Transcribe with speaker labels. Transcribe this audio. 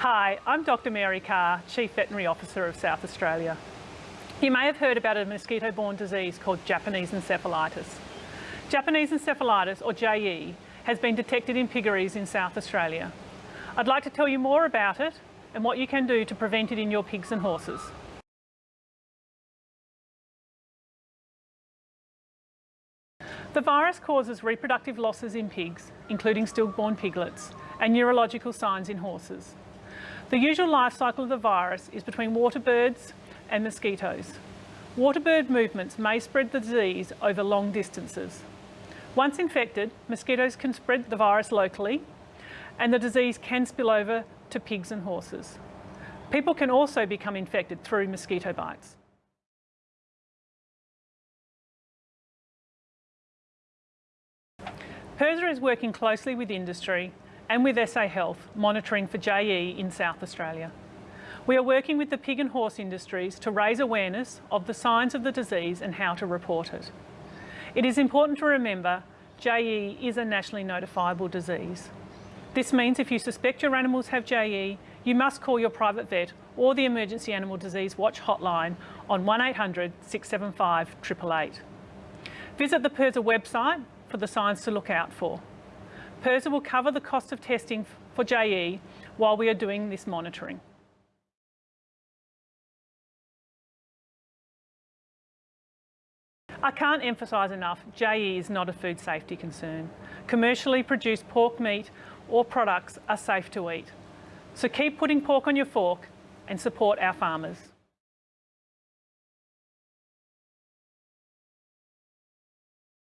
Speaker 1: Hi, I'm Dr Mary Carr, Chief Veterinary Officer of South Australia. You may have heard about a mosquito-borne disease called Japanese encephalitis. Japanese encephalitis, or JE, has been detected in piggeries in South Australia. I'd like to tell you more about it and what you can do to prevent it in your pigs and horses. The virus causes reproductive losses in pigs, including stillborn piglets, and neurological signs in horses. The usual life cycle of the virus is between water birds and mosquitoes. Water bird movements may spread the disease over long distances. Once infected, mosquitoes can spread the virus locally and the disease can spill over to pigs and horses. People can also become infected through mosquito bites. PIRSA is working closely with industry and with SA Health monitoring for JE in South Australia. We are working with the pig and horse industries to raise awareness of the signs of the disease and how to report it. It is important to remember JE is a nationally notifiable disease. This means if you suspect your animals have JE, you must call your private vet or the Emergency Animal Disease Watch hotline on 1800 675 888. Visit the PIRSA website for the signs to look out for. PIRSA will cover the cost of testing for JE while we are doing this monitoring. I can't emphasise enough, JE is not a food safety concern. Commercially produced pork meat or products are safe to eat. So keep putting pork on your fork and support our farmers.